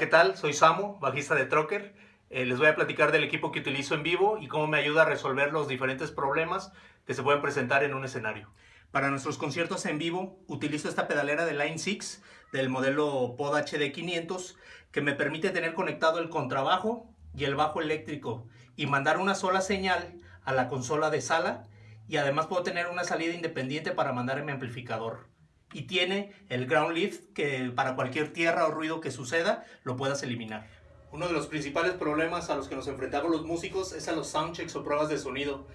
¿qué tal? Soy Samu, bajista de Trocker. Eh, les voy a platicar del equipo que utilizo en vivo y cómo me ayuda a resolver los diferentes problemas que se pueden presentar en un escenario. Para nuestros conciertos en vivo utilizo esta pedalera de Line 6 del modelo Pod HD 500 que me permite tener conectado el contrabajo y el bajo eléctrico y mandar una sola señal a la consola de sala y además puedo tener una salida independiente para mandar en mi amplificador y tiene el ground lift que para cualquier tierra o ruido que suceda lo puedas eliminar. Uno de los principales problemas a los que nos enfrentamos los músicos es a los soundchecks o pruebas de sonido,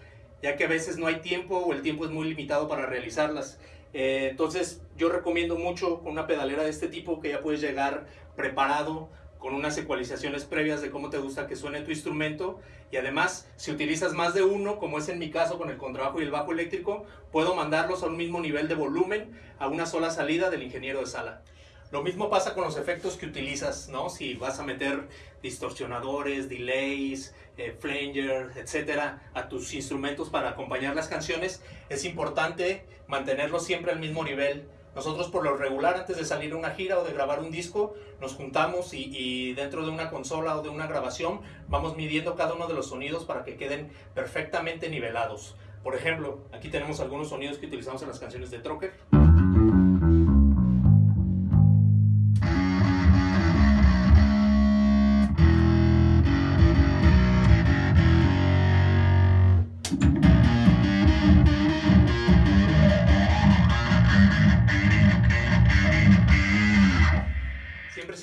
ya que a veces no hay tiempo o el tiempo es muy limitado para realizarlas. Eh, entonces yo recomiendo mucho una pedalera de este tipo que ya puedes llegar preparado con unas ecualizaciones previas de cómo te gusta que suene tu instrumento y además si utilizas más de uno, como es en mi caso con el contrabajo y el bajo eléctrico, puedo mandarlos a un mismo nivel de volumen a una sola salida del ingeniero de sala. Lo mismo pasa con los efectos que utilizas, ¿no? Si vas a meter distorsionadores, delays, eh, flanger, etcétera, a tus instrumentos para acompañar las canciones, es importante mantenerlos siempre al mismo nivel nosotros por lo regular antes de salir a una gira o de grabar un disco nos juntamos y, dentro de una consola o de una grabación vamos midiendo cada uno de los sonidos para que queden perfectamente nivelados. Por ejemplo, aquí tenemos algunos sonidos que utilizamos en las canciones de Trocker.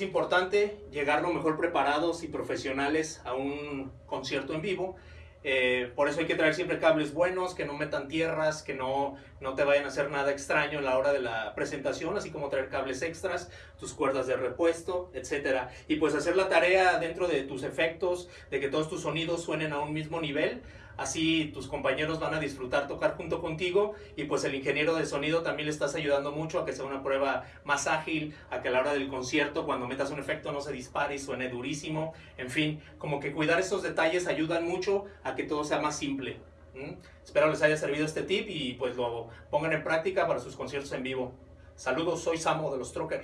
Importante llegar lo mejor preparados y profesionales a un concierto en vivo. Eh, por eso hay que traer siempre cables buenos, que no metan tierras, que no, no te vayan a hacer nada extraño en la hora de la presentación, así como traer cables extras, tus cuerdas de repuesto, etc. Y pues hacer la tarea dentro de tus efectos, de que todos tus sonidos suenen a un mismo nivel, así tus compañeros van a disfrutar tocar junto contigo y pues el ingeniero de sonido también le estás ayudando mucho a que sea una prueba más ágil, a que a la hora del concierto cuando metas un efecto no se dispare y suene durísimo, en fin, como que cuidar esos detalles ayudan mucho a que todo sea más simple. Espero les haya servido este tip y pues lo pongan en práctica para sus conciertos en vivo. Saludos, soy Samo de los Trocker.